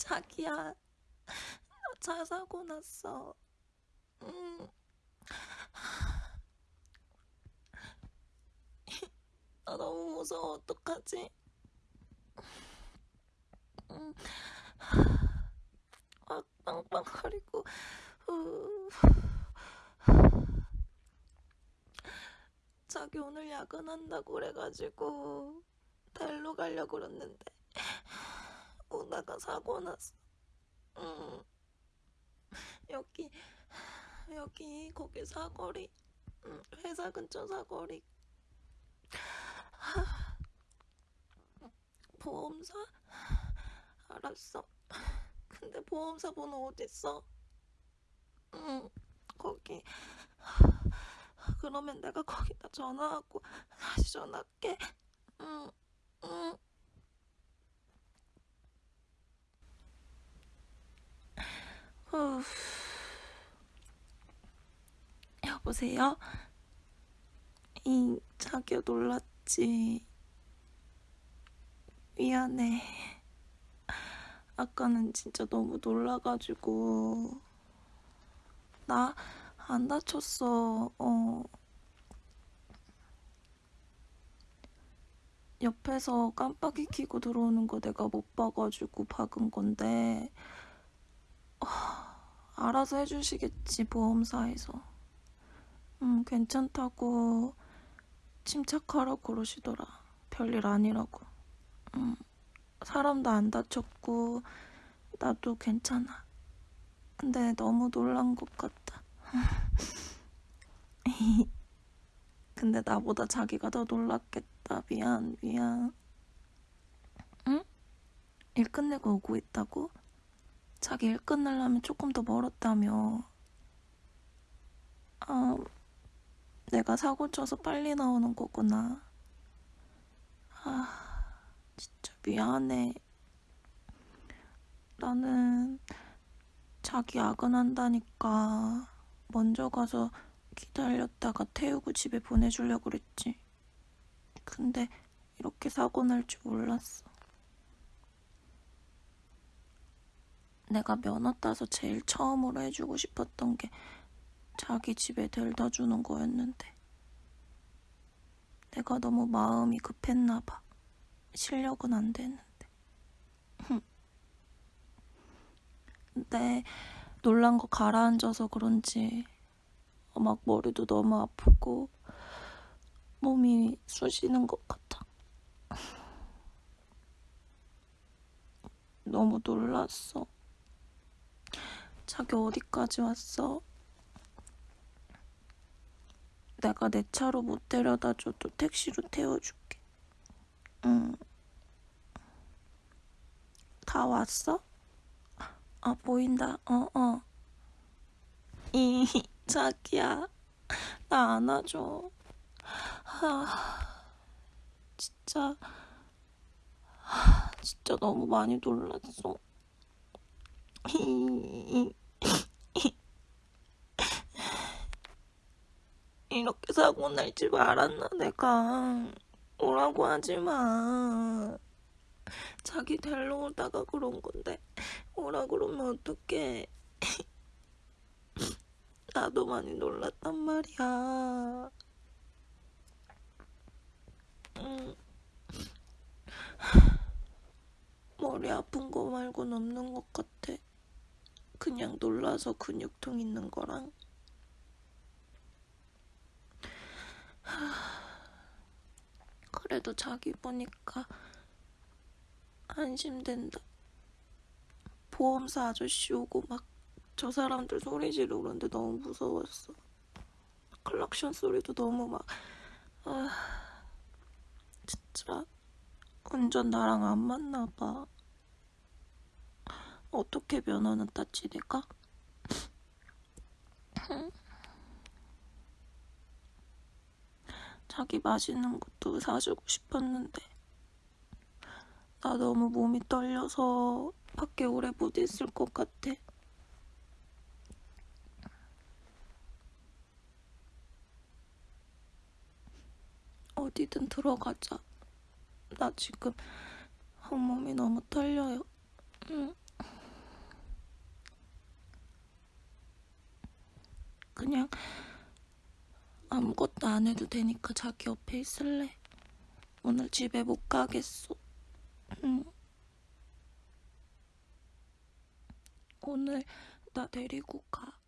자기야, 나차 사고 났어. 음. 나 너무 무서워, 어떡하지? 음. 막 빵빵거리고, 후. 자기 오늘 야근한다고 그래가지고, 달로 가려고 그랬는데, 오다가 사고 났어. 음. 여기 여기 거기 사거리 음, 회사 근처 사거리. 하, 보험사? 알았어. 근데 보험사 번호 어딨어? 응 거기. 그러면 내가 거기다 전화하고 다시 전화할게. 응 응. 후. 여 보세요? 이 자기야 놀랐지? 미안해. 아까는 진짜 너무 놀라가지고 나 안 다쳤어. 어. 옆에서 깜빡이 켜고 들어오는 거 내가 못 봐가지고 박은 건데 어, 알아서 해주시겠지 보험사에서. 음, 괜찮다고 침착하라고 그러시더라. 별일 아니라고. 음, 사람도 안 다쳤고 나도 괜찮아. 근데 너무 놀란 것 같다. 근데 나보다 자기가 더 놀랐겠다. 미안, 미안. 응? 일 끝내고 오고 있다고? 자기 일 끝내려면 조금 더 멀었다며. 아, 내가 사고 쳐서 빨리 나오는 거구나. 아, 진짜 미안해. 나는 자기 야근한다니까 먼저 가서 기다렸다가 태우고 집에 보내주려고 그랬지. 근데 이렇게 사고 날 줄 몰랐어. 내가 면허 따서 제일 처음으로 해주고 싶었던 게 자기 집에 데려다 주는 거였는데. 내가 너무 마음이 급했나 봐. 실력은 안 되는데. 근데 놀란 거 가라앉아서 그런지 막 머리도 너무 아프고 몸이 쑤시는 것 같아. 너무 놀랐어. 자기 어디까지 왔어? 내가 내 차로 못 데려다 줘도 택시로 태워줄게. 응. 다 왔어? 아, 보인다. 어, 어. 이, 자기야. 나 안아줘. 아, 진짜. 아, 진짜 너무 많이 놀랐어. 이렇게 사고 날 줄 알았나? 내가. 오라고 하지 마. 자기 데리러 오다가 그런 건데. 오라 그러면 어떡해. 나도 많이 놀랐단 말이야. 응. 머리 아픈 거 말고는 없는 것 같아. 그냥 놀라서 근육통 있는 거랑 그래도 자기 보니까 안심된다. 보험사 아저씨 오고 막 저 사람들 소리 지르고 그러는데 너무 무서웠어. 클락션 소리도 너무 막, 아, 진짜 운전 나랑 안 맞나 봐. 어떻게 면허는 내가? 자기 맛있는 것도 사주고 싶었는데 나 너무 몸이 떨려서 밖에 오래 못 있을 것 같아. 어디든 들어가자. 나 지금 한몸이 너무 떨려요. 응. 그냥 아무것도 안 해도 되니까 자기 옆에 있을래. 오늘 집에 못 가겠어. 응. 오늘 나 데리고 가.